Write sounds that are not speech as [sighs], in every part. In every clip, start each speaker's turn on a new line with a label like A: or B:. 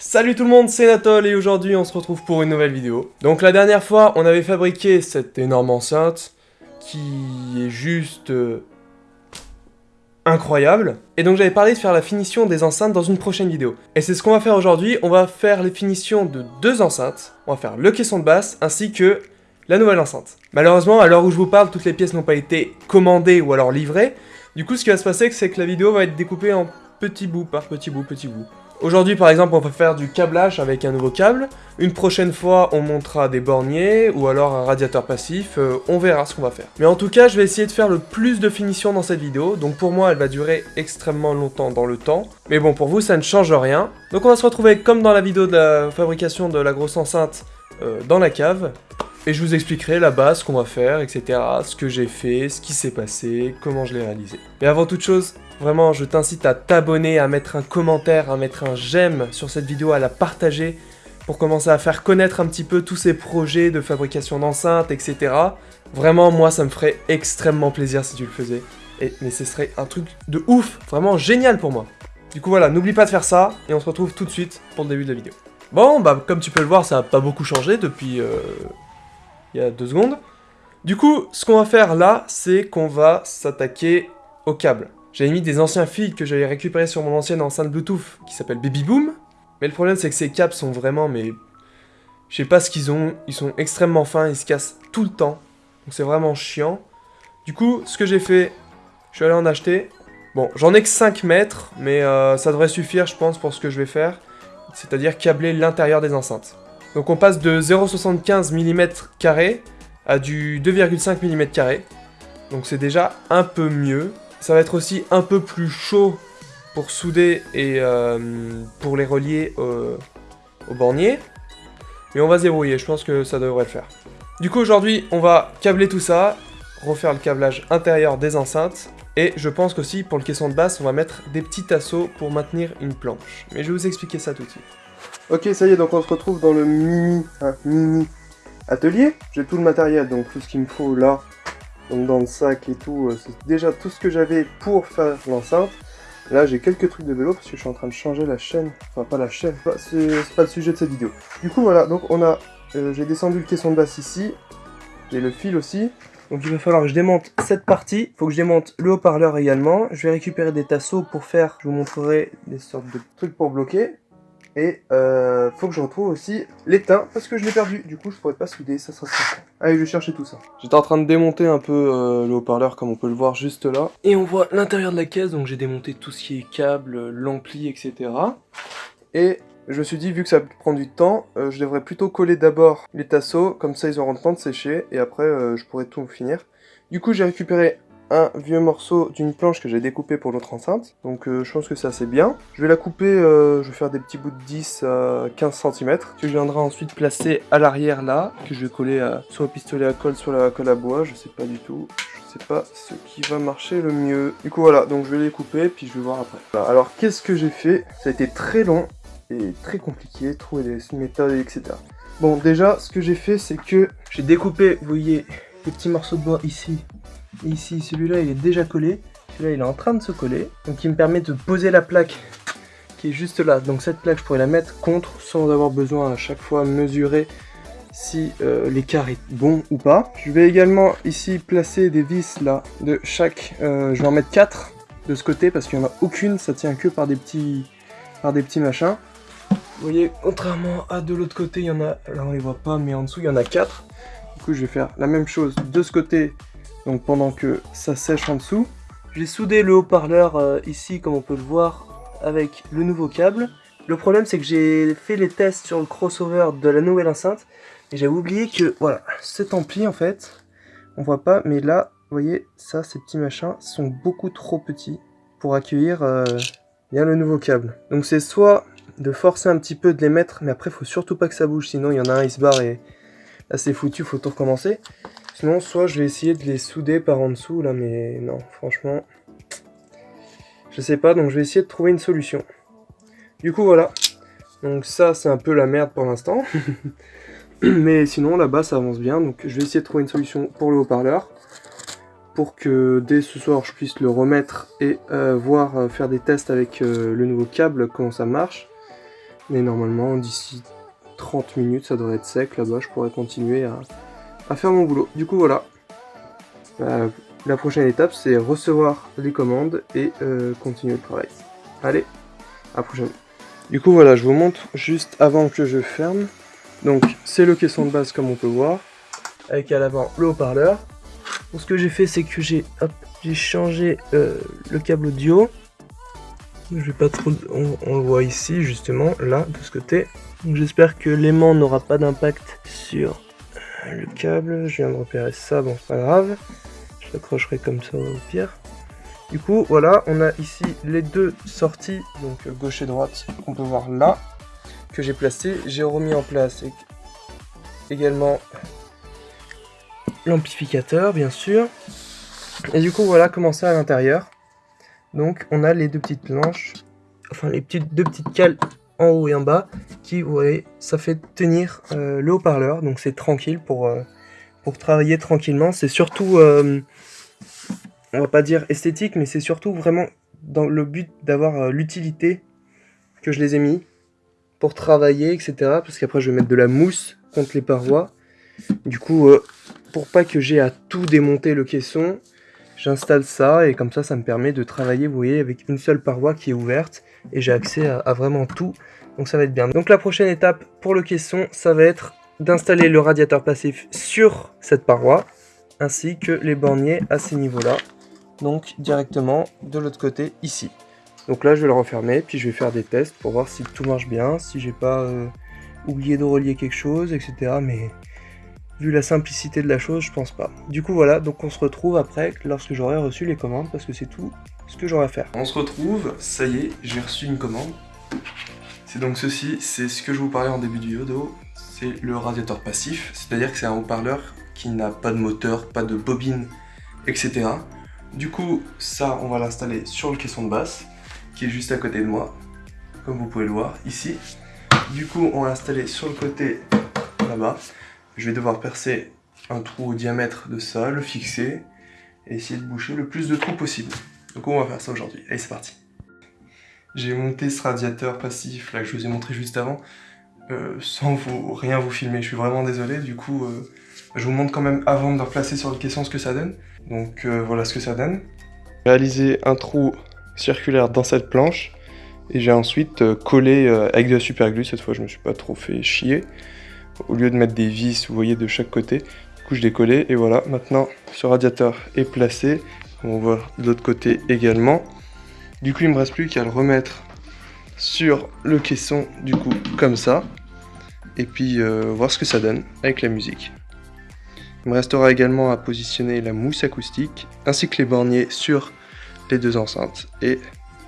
A: Salut tout le monde, c'est Natol et aujourd'hui on se retrouve pour une nouvelle vidéo. Donc la dernière fois, on avait fabriqué cette énorme enceinte qui est juste euh, incroyable. Et donc j'avais parlé de faire la finition des enceintes dans une prochaine vidéo. Et c'est ce qu'on va faire aujourd'hui, on va faire les finitions de deux enceintes. On va faire le caisson de basse ainsi que la nouvelle enceinte. Malheureusement, à l'heure où je vous parle, toutes les pièces n'ont pas été commandées ou alors livrées. Du coup, ce qui va se passer, c'est que la vidéo va être découpée en petits bouts par petits bouts, petits bouts. Aujourd'hui, par exemple, on va faire du câblage avec un nouveau câble. Une prochaine fois, on montera des borniers ou alors un radiateur passif. Euh, on verra ce qu'on va faire. Mais en tout cas, je vais essayer de faire le plus de finition dans cette vidéo. Donc pour moi, elle va durer extrêmement longtemps dans le temps. Mais bon, pour vous, ça ne change rien. Donc on va se retrouver comme dans la vidéo de la fabrication de la grosse enceinte euh, dans la cave. Et je vous expliquerai la base, ce qu'on va faire, etc. Ce que j'ai fait, ce qui s'est passé, comment je l'ai réalisé. Mais avant toute chose, Vraiment, je t'incite à t'abonner, à mettre un commentaire, à mettre un j'aime sur cette vidéo, à la partager pour commencer à faire connaître un petit peu tous ces projets de fabrication d'enceintes, etc. Vraiment, moi, ça me ferait extrêmement plaisir si tu le faisais. Et, mais ce serait un truc de ouf, vraiment génial pour moi. Du coup, voilà, n'oublie pas de faire ça, et on se retrouve tout de suite pour le début de la vidéo. Bon, bah, comme tu peux le voir, ça n'a pas beaucoup changé depuis... Euh, il y a deux secondes. Du coup, ce qu'on va faire là, c'est qu'on va s'attaquer au câble. J'avais mis des anciens fils que j'avais récupérés sur mon ancienne enceinte Bluetooth qui s'appelle Baby Boom. Mais le problème c'est que ces câbles sont vraiment mais... Je sais pas ce qu'ils ont, ils sont extrêmement fins, ils se cassent tout le temps. Donc c'est vraiment chiant. Du coup, ce que j'ai fait, je suis allé en acheter. Bon, j'en ai que 5 mètres, mais euh, ça devrait suffire je pense pour ce que je vais faire. C'est-à-dire câbler l'intérieur des enceintes. Donc on passe de 0,75 mm à du 2,5 mm. Donc c'est déjà un peu mieux. Ça va être aussi un peu plus chaud pour souder et euh, pour les relier au, bornier. Mais on va se débrouiller, je pense que ça devrait le faire. Du coup aujourd'hui on va câbler tout ça, refaire le câblage intérieur des enceintes, et je pense qu'aussi pour le caisson de basse on va mettre des petits tasseaux pour maintenir une planche. Mais je vais vous expliquer ça tout de suite. Ok ça y est donc on se retrouve dans le mini, hein, mini atelier. J'ai tout le matériel donc tout ce qu'il me faut là donc dans le sac et tout, euh, c'est déjà tout ce que j'avais pour faire l'enceinte. Là j'ai quelques trucs de vélo parce que je suis en train de changer la chaîne, enfin pas la chaîne, c'est pas le sujet de cette vidéo. Du coup voilà, donc on a, euh, j'ai descendu le caisson de basse ici, j'ai le fil aussi, donc il va falloir que je démonte cette partie, il faut que je démonte le haut-parleur également, je vais récupérer des tasseaux pour faire, je vous montrerai des sortes de trucs pour bloquer, et euh, faut que je retrouve aussi l'étain parce que je l'ai perdu. Du coup, je pourrais pas souder, ça sera ça. Allez, je vais chercher tout ça. J'étais en train de démonter un peu euh, le haut-parleur comme on peut le voir juste là. Et on voit l'intérieur de la caisse, donc j'ai démonté tout ce qui est câble, l'ampli, etc. Et je me suis dit, vu que ça prend du temps, euh, je devrais plutôt coller d'abord les tasseaux, comme ça ils auront le temps de sécher, et après euh, je pourrai tout finir. Du coup, j'ai récupéré un vieux morceau d'une planche que j'ai découpé pour l'autre enceinte. Donc euh, je pense que c'est assez bien. Je vais la couper, euh, je vais faire des petits bouts de 10 à 15 cm. Que je viendrai ensuite placer à l'arrière là, que je vais coller à, soit au pistolet à colle, soit la colle à bois, je sais pas du tout. Je sais pas ce qui va marcher le mieux. Du coup voilà, donc je vais les couper, puis je vais voir après. alors qu'est-ce que j'ai fait? Ça a été très long et très compliqué, trouver des méthodes, etc. Bon, déjà, ce que j'ai fait, c'est que j'ai découpé, vous voyez, les petits morceaux de bois ici ici, celui-là, il est déjà collé. Celui-là, il est en train de se coller. Donc, il me permet de poser la plaque qui est juste là. Donc, cette plaque, je pourrais la mettre contre sans avoir besoin à chaque fois mesurer si euh, l'écart est bon ou pas. Je vais également ici placer des vis là de chaque... Euh, je vais en mettre 4 de ce côté parce qu'il n'y en a aucune, ça tient que par des petits, par des petits machins. Vous voyez, contrairement à de l'autre côté, il y en a, là on les voit pas, mais en dessous il y en a 4. Du coup je vais faire la même chose de ce côté donc pendant que ça sèche en dessous. J'ai soudé le haut-parleur euh, ici, comme on peut le voir, avec le nouveau câble. Le problème, c'est que j'ai fait les tests sur le crossover de la nouvelle enceinte, et j'avais oublié que, voilà, cet ampli, en fait, on voit pas, mais là, vous voyez, ça, ces petits machins sont beaucoup trop petits pour accueillir euh, bien le nouveau câble. Donc c'est soit de forcer un petit peu, de les mettre, mais après, faut surtout pas que ça bouge, sinon il y en a un, il se barre, et là, c'est foutu, faut tout recommencer. Sinon, soit je vais essayer de les souder par en dessous, là, mais non, franchement, je sais pas, donc je vais essayer de trouver une solution. Du coup, voilà. Donc ça, c'est un peu la merde pour l'instant. [laughs] mais sinon, là-bas, ça avance bien, donc je vais essayer de trouver une solution pour le haut-parleur. Pour que dès ce soir, je puisse le remettre et euh, voir, euh, faire des tests avec euh, le nouveau câble, comment ça marche. Mais normalement, d'ici 30 minutes, ça devrait être sec là-bas. Je pourrais continuer à, faire mon boulot. Du coup, voilà. Euh, la prochaine étape, c'est recevoir les commandes et euh, continuer le travail. Allez, à prochaine. Du coup, voilà, je vous montre juste avant que je ferme. Donc, c'est le caisson de base comme on peut voir. Avec à l'avant le haut-parleur. ce que j'ai fait, c'est que j'ai changé euh, le câble audio. Je vais pas trop... On, le voit ici, justement, là, de ce côté. j'espère que l'aimant n'aura pas d'impact sur le câble. Je viens de repérer ça, bon, c'est pas grave. Je l'accrocherai comme ça au pire. Du coup, voilà, on a ici les deux sorties, donc gauche et droite, qu'on peut voir là, que j'ai placé. J'ai remis en place également l'amplificateur, bien sûr. Et du coup, voilà comment à l'intérieur. Donc on a les deux petites planches, enfin les petites, deux petites cales en haut et en bas, qui, vous voyez, ça fait tenir euh, le haut-parleur, donc c'est tranquille pour, euh, travailler tranquillement. C'est surtout, euh, on va pas dire esthétique, mais c'est surtout vraiment dans le but d'avoir l'utilité que je les ai mis pour travailler, etc. Parce qu'après je vais mettre de la mousse contre les parois. Du coup, pour pas que j'ai à tout démonter le caisson, J'installe ça et comme ça, ça me permet de travailler, vous voyez, avec une seule paroi qui est ouverte et j'ai accès à, vraiment tout. Donc ça va être bien. Donc la prochaine étape pour le caisson, ça va être d'installer le radiateur passif sur cette paroi ainsi que les borniers à ces niveaux-là. Donc directement de l'autre côté ici. Donc là, je vais le refermer, puis je vais faire des tests pour voir si tout marche bien, si j'ai pas euh, oublié de relier quelque chose, etc. Mais Vu la simplicité de la chose, je pense pas. Du coup voilà, donc on se retrouve après lorsque j'aurai reçu les commandes parce que c'est tout ce que j'aurai à faire. On se retrouve, ça y est, j'ai reçu une commande. C'est donc ceci, c'est ce que je vous parlais en début du vidéo, c'est le radiateur passif, c'est-à-dire que c'est un haut-parleur qui n'a pas de moteur, pas de bobine, etc. Du coup, ça, on va l'installer sur le caisson de basse, qui est juste à côté de moi, comme vous pouvez le voir ici. Du coup, on va l'installer sur le côté là-bas. Je vais devoir percer un trou au diamètre de ça, le fixer, et essayer de boucher le plus de trous possible. Donc on va faire ça aujourd'hui. Allez, c'est parti. J'ai monté ce radiateur passif là que je vous ai montré juste avant, euh, sans vous, rien vous filmer. Je suis vraiment désolé, du coup, euh, je vous montre quand même avant de le placer sur le caisson ce que ça donne. Donc euh, voilà ce que ça donne. J'ai réalisé un trou circulaire dans cette planche, et j'ai ensuite collé avec de la super glue, cette fois je me suis pas trop fait chier au lieu de mettre des vis, vous voyez, de chaque côté. Du coup, je l'ai collé et voilà, maintenant, ce radiateur est placé. On voit de l'autre côté également. Du coup, il me reste plus qu'à le remettre sur le caisson, du coup, comme ça. Et puis, euh, voir ce que ça donne avec la musique. Il me restera également à positionner la mousse acoustique, ainsi que les borniers sur les deux enceintes. Et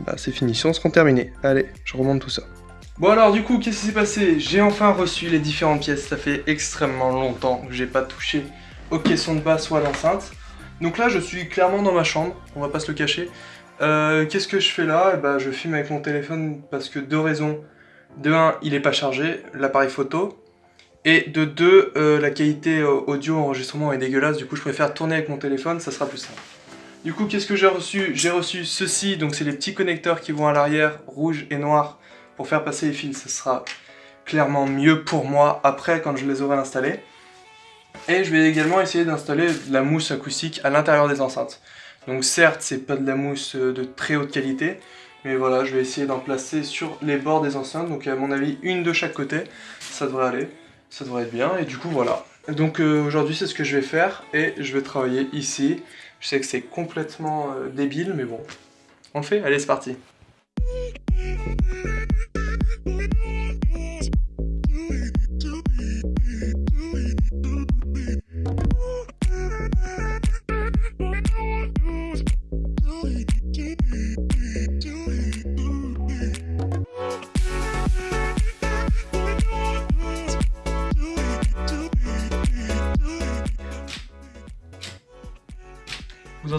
A: bah, ces finitions seront terminées. Allez, je remonte tout ça. Bon alors du coup, qu'est-ce qui s'est passé? J'ai enfin reçu les différentes pièces, ça fait extrêmement longtemps que j'ai pas touché au caisson de basse ou à l'enceinte. Donc là, je suis clairement dans ma chambre, on va pas se le cacher. Euh, qu'est-ce que je fais là? Eh ben, Je filme avec mon téléphone parce que deux raisons. De un, il est pas chargé, l'appareil photo. Et de deux, euh, la qualité euh, audio enregistrement est dégueulasse, du coup je préfère tourner avec mon téléphone, ça sera plus simple. Du coup, qu'est-ce que j'ai reçu? J'ai reçu ceci, donc c'est les petits connecteurs qui vont à l'arrière, rouge et noir, pour faire passer les fils, ce sera clairement mieux pour moi après quand je les aurai installés. Et je vais également essayer d'installer de la mousse acoustique à l'intérieur des enceintes. Donc certes, c'est pas de la mousse de très haute qualité, mais voilà, je vais essayer d'en placer sur les bords des enceintes. Donc à mon avis, une de chaque côté, ça devrait aller, ça devrait être bien. Et du coup, voilà. Donc euh, aujourd'hui, c'est ce que je vais faire et je vais travailler ici. Je sais que c'est complètement euh, débile, mais bon, on le fait Allez, c'est parti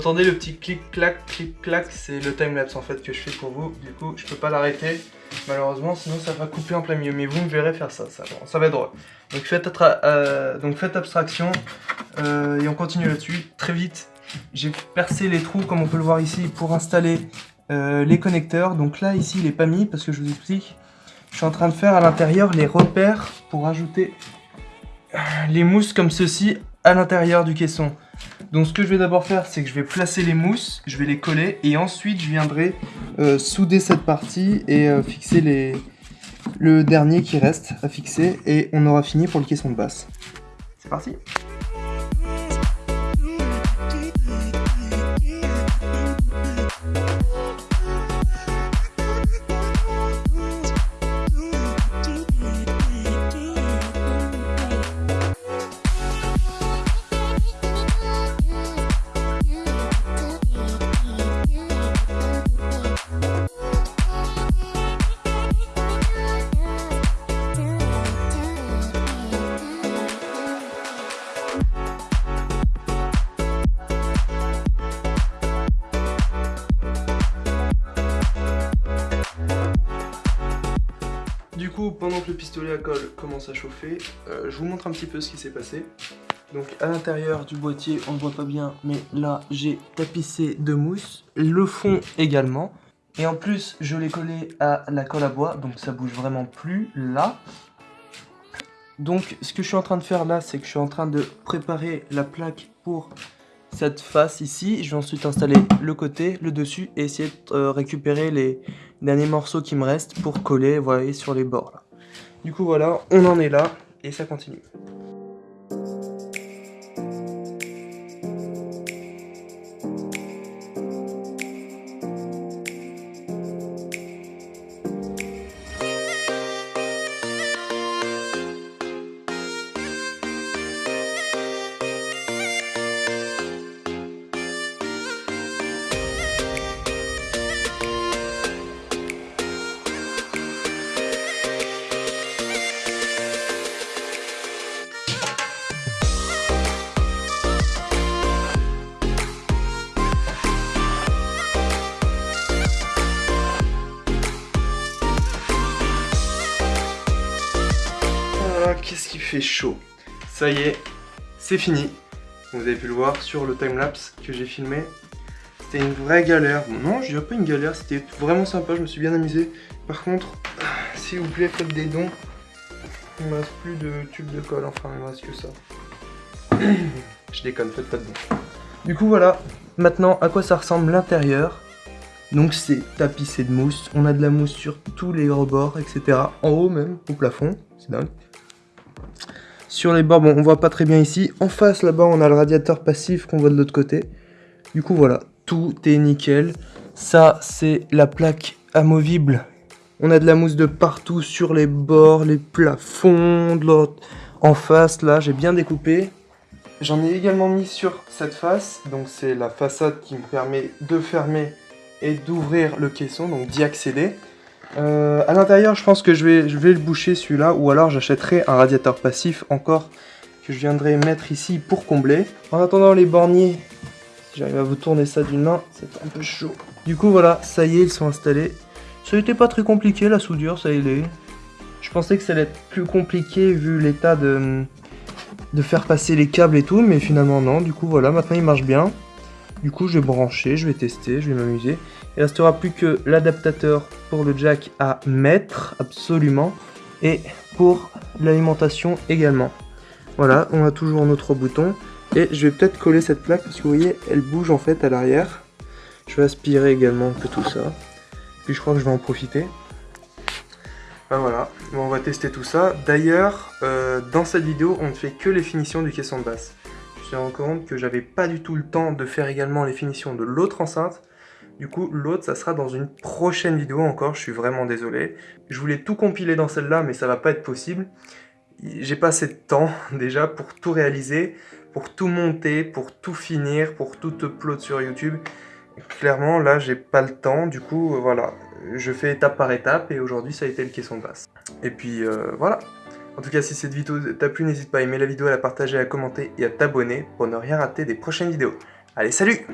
A: entendez le petit clic-clac, clic-clac, c'est le timelapse en fait que je fais pour vous. Du coup, je peux pas l'arrêter, malheureusement, sinon ça va couper en plein milieu. Mais vous me verrez faire ça, ça, va être drôle. Donc faites, euh, donc faites abstraction euh, et on continue là-dessus. Très vite, j'ai percé les trous, comme on peut le voir ici, pour installer euh, les connecteurs. Donc là, ici, il est pas mis parce que je vous explique. je suis en train de faire à l'intérieur les repères pour ajouter les mousses comme ceci à l'intérieur du caisson. Donc ce que je vais d'abord faire, c'est que je vais placer les mousses, je vais les coller et ensuite je viendrai euh, souder cette partie et euh, fixer le dernier qui reste à fixer et on aura fini pour le caisson de basse. C'est parti? Du coup, pendant que le pistolet à colle commence à chauffer, euh, je vous montre un petit peu ce qui s'est passé. Donc à l'intérieur du boîtier, on ne voit pas bien, mais là j'ai tapissé de mousse, le fond également. Et en plus, je l'ai collé à la colle à bois, donc ça bouge vraiment plus là. Donc ce que je suis en train de faire là, c'est que je suis en train de préparer la plaque pour cette face ici. Je vais ensuite installer le côté, le dessus et essayer de euh, récupérer les derniers morceaux qui me restent pour coller, voyez, sur les bords là. Du coup voilà, on en est là et ça continue. Chaud Ça y est, c'est fini. Vous avez pu le voir sur le timelapse que j'ai filmé. C'était une vraie galère. non, je dirais pas une galère, c'était vraiment sympa, je me suis bien amusé. Par contre, [sighs] s'il vous plaît, faites des dons. Il me reste plus de tubes de colle, enfin il me reste que ça. [clears throat] je déconne, faites pas de dons. Du coup voilà, maintenant à quoi ça ressemble l'intérieur? Donc c'est tapissé de mousse, on a de la mousse sur tous les rebords, etc. En haut même, au plafond, c'est dingue. Sur les bords, bon, on voit pas très bien ici. En face, là-bas, on a le radiateur passif qu'on voit de l'autre côté. Du coup, voilà, tout est nickel. Ça, c'est la plaque amovible. On a de la mousse de partout sur les bords, les plafonds, de l'autre. En face, là, j'ai bien découpé. J'en ai également mis sur cette face. Donc, c'est la façade qui me permet de fermer et d'ouvrir le caisson, donc d'y accéder. Euh, à l'intérieur, je pense que je vais, le boucher celui-là, ou alors j'achèterai un radiateur passif encore que je viendrai mettre ici pour combler. En attendant les borniers, si j'arrive à vous tourner ça d'une main, c'est un peu chaud. Du coup voilà, ça y est, ils sont installés. Ça n'était pas très compliqué la soudure, ça y est. Je pensais que ça allait être plus compliqué vu l'état de, de faire passer les câbles et tout, mais finalement non. Du coup voilà, maintenant il marche bien. Du coup, je vais brancher, je vais tester, je vais m'amuser. Il restera plus que l'adaptateur pour le jack à mettre, absolument, et pour l'alimentation également. Voilà, on a toujours nos trois boutons. Et je vais peut-être coller cette plaque parce que vous voyez, elle bouge en fait à l'arrière. Je vais aspirer également un peu tout ça. Puis je crois que je vais en profiter. Ben voilà, on va tester tout ça. D'ailleurs, euh, dans cette vidéo, on ne fait que les finitions du caisson de basse suis rendu compte que j'avais pas du tout le temps de faire également les finitions de l'autre enceinte. Du coup, l'autre, ça sera dans une prochaine vidéo encore, je suis vraiment désolé. Je voulais tout compiler dans celle-là, mais ça va pas être possible. J'ai pas assez de temps, [laughs] déjà, pour tout réaliser, pour tout monter, pour tout finir, pour tout upload sur YouTube. Clairement, là, j'ai pas le temps, du coup, voilà. Je fais étape par étape, et aujourd'hui, ça a été le caisson de basse. Et puis, euh, voilà. En tout cas, si cette vidéo t'a plu, n'hésite pas à aimer la vidéo, à la partager, à commenter et à t'abonner pour ne rien rater des prochaines vidéos. Allez, salut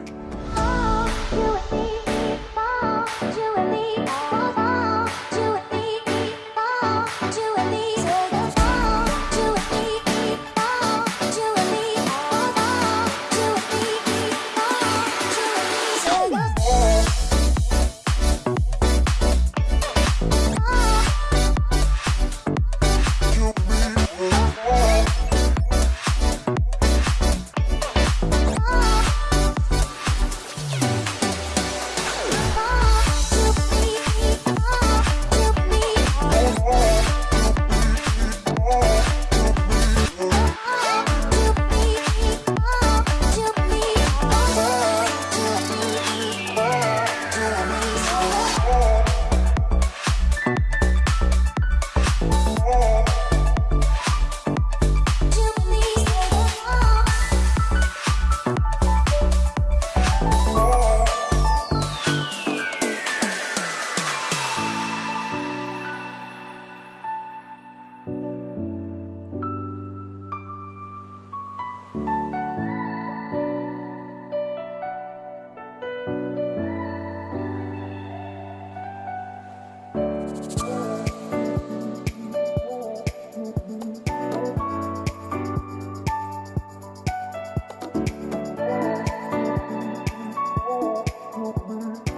B: open.